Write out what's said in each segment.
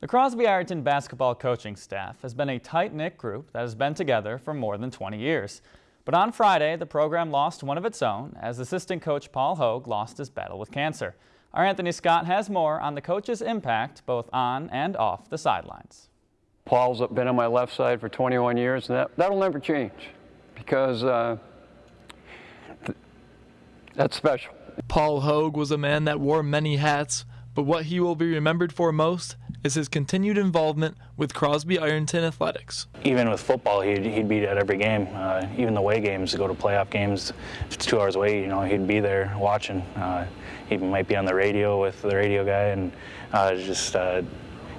The Crosby Ironton basketball coaching staff has been a tight-knit group that has been together for more than 20 years. But on Friday, the program lost one of its own as assistant coach Paul Hogue lost his battle with cancer. Our Anthony Scott has more on the coach's impact both on and off the sidelines. Paul's been on my left side for 21 years, and that, that'll never change because uh, th that's special. Paul Hogue was a man that wore many hats, but what he will be remembered for most is his continued involvement with Crosby Ironton Athletics. Even with football, he'd, he'd be at every game, uh, even the away games, to go to playoff games. If it's two hours away, you know, he'd be there watching. Uh, he might be on the radio with the radio guy, and uh, just uh,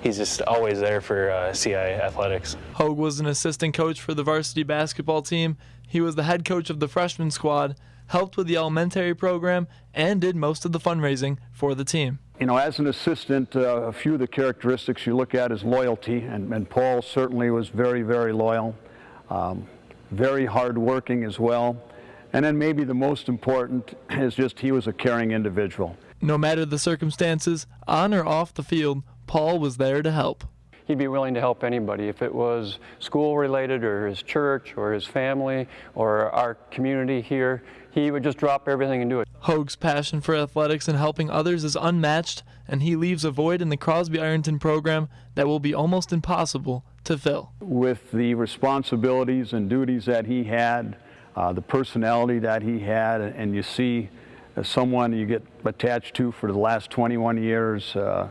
he's just always there for uh, CI Athletics. Hogue was an assistant coach for the varsity basketball team. He was the head coach of the freshman squad, helped with the elementary program, and did most of the fundraising for the team. You know, as an assistant, uh, a few of the characteristics you look at is loyalty, and, and Paul certainly was very, very loyal, um, very hardworking as well. And then maybe the most important is just he was a caring individual. No matter the circumstances, on or off the field, Paul was there to help. He'd be willing to help anybody if it was school related or his church or his family or our community here. He would just drop everything and do it. Hogue's passion for athletics and helping others is unmatched, and he leaves a void in the Crosby Ironton program that will be almost impossible to fill. With the responsibilities and duties that he had, uh, the personality that he had, and you see someone you get attached to for the last 21 years, uh,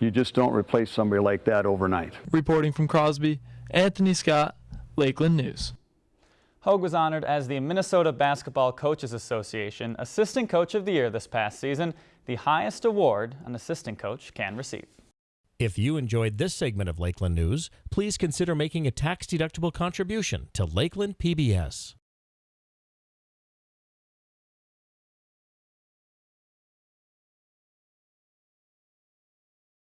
you just don't replace somebody like that overnight. Reporting from Crosby, Anthony Scott, Lakeland News. Hogue was honored as the Minnesota Basketball Coaches Association Assistant Coach of the Year this past season, the highest award an assistant coach can receive. If you enjoyed this segment of Lakeland News, please consider making a tax-deductible contribution to Lakeland PBS.